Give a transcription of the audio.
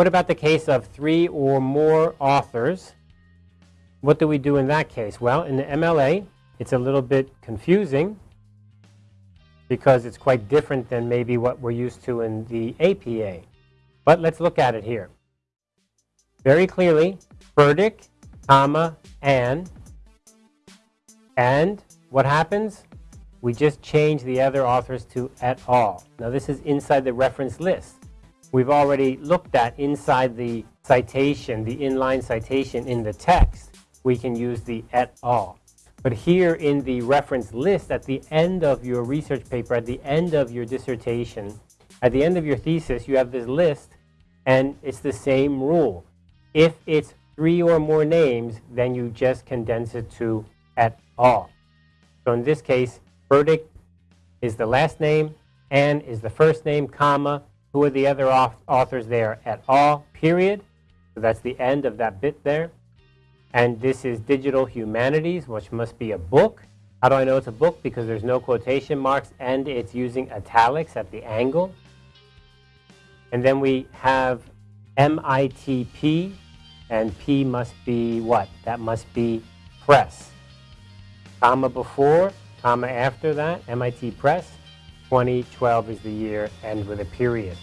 What about the case of three or more authors? What do we do in that case? Well, in the MLA, it's a little bit confusing because it's quite different than maybe what we're used to in the APA. But let's look at it here. Very clearly, Burdick, comma, Anne. And what happens? We just change the other authors to et al. Now this is inside the reference list. We've already looked at inside the citation, the inline citation in the text, we can use the et al. But here in the reference list at the end of your research paper, at the end of your dissertation, at the end of your thesis, you have this list and it's the same rule. If it's three or more names, then you just condense it to et al. So in this case, Burdick is the last name, Anne is the first name, comma, who are the other authors there? et al, period. So that's the end of that bit there. And this is Digital Humanities, which must be a book. How do I know it's a book? Because there's no quotation marks and it's using italics at the angle. And then we have MITP, and P must be what? That must be press. Comma before, comma after that, MIT Press. 2012 is the year, and with a period.